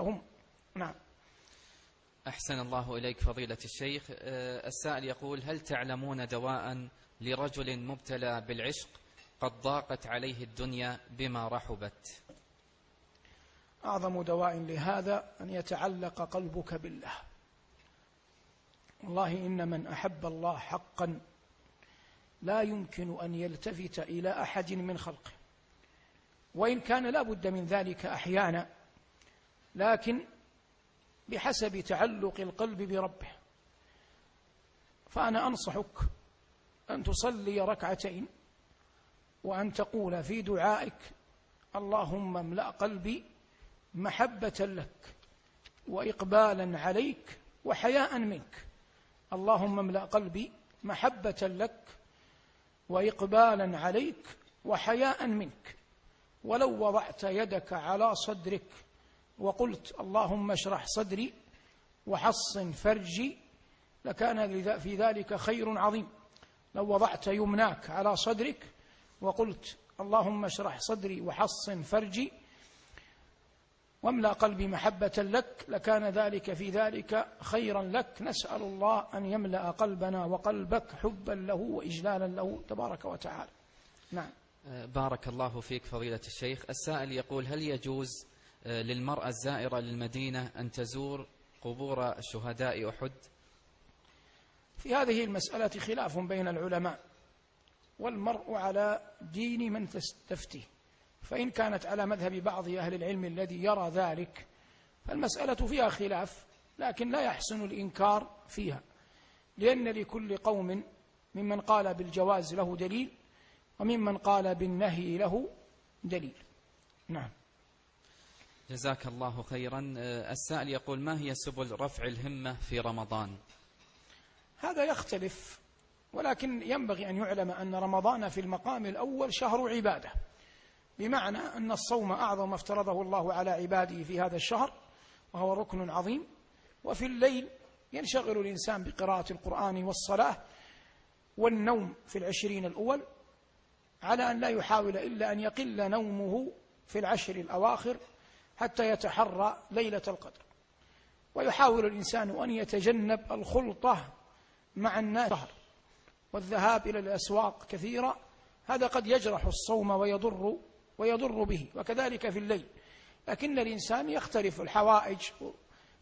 هم نعم. أحسن الله إليك فضيلة الشيخ. آه، السائل يقول هل تعلمون دواء لرجل مبتلى بالعشق قد ضاقت عليه الدنيا بما رحبت؟ أعظم دواء لهذا أن يتعلق قلبك بالله. والله إن من أحب الله حقا لا يمكن أن يلتفت إلى أحد من خلقه. وإن كان لا بد من ذلك أحيانا لكن بحسب تعلق القلب بربه. فأنا أنصحك أن تصلي ركعتين وأن تقول في دعائك اللهم املأ قلبي محبة لك وإقبالا عليك وحياء منك. اللهم املأ قلبي محبة لك وإقبالا عليك وحياء منك. ولو وضعت يدك على صدرك وقلت اللهم اشرح صدري وحصن فرجي لكان في ذلك خير عظيم. لو وضعت يمناك على صدرك وقلت اللهم اشرح صدري وحصن فرجي واملأ قلبي محبة لك لكان ذلك في ذلك خيرا لك. نسأل الله أن يملأ قلبنا وقلبك حبا له وإجلالا له. تبارك وتعالى. نعم. بارك الله فيك فضيلة الشيخ. السائل يقول هل يجوز آه، للمرأة الزائرة للمدينة أن تزور قبور شهداء أحد؟ في هذه المسألة خلاف بين العلماء والمرء على دين من تستفتيه فإن كانت على مذهب بعض أهل العلم الذي يرى ذلك فالمسألة فيها خلاف لكن لا يحسن الإنكار فيها لأن لكل قوم ممن قال بالجواز له دليل وممن قال بالنهي له دليل. نعم. جزاك الله خيرا السائل يقول ما هي سبل رفع الهمة في رمضان؟ هذا يختلف ولكن ينبغي أن يعلم أن رمضان في المقام الأول شهر عبادة. بمعنى أن الصوم أعظم ما افترضه الله على عباده في هذا الشهر وهو ركن عظيم. وفي الليل ينشغل الإنسان بقراءة القرآن والصلاة والنوم في العشرين الأول على أن لا يحاول إلا أن يقل نومه في العشر الأواخر حتى يتحرى ليلة القدر. ويحاول الإنسان أن يتجنب الخلطة مع الناس. والذهاب إلى الأسواق كثيرا هذا قد يجرح الصوم ويضر ويضر به وكذلك في الليل. لكن الإنسان يختلف الحوائج.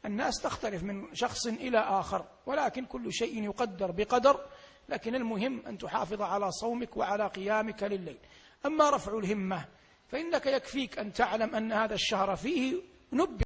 الناس تختلف من شخص إلى آخر ولكن كل شيء يقدر بقدر. لكن المهم أن تحافظ على صومك وعلى قيامك لليل. أما رفع الهمة فإنك يكفيك أن تعلم أن هذا الشهر فيه نبه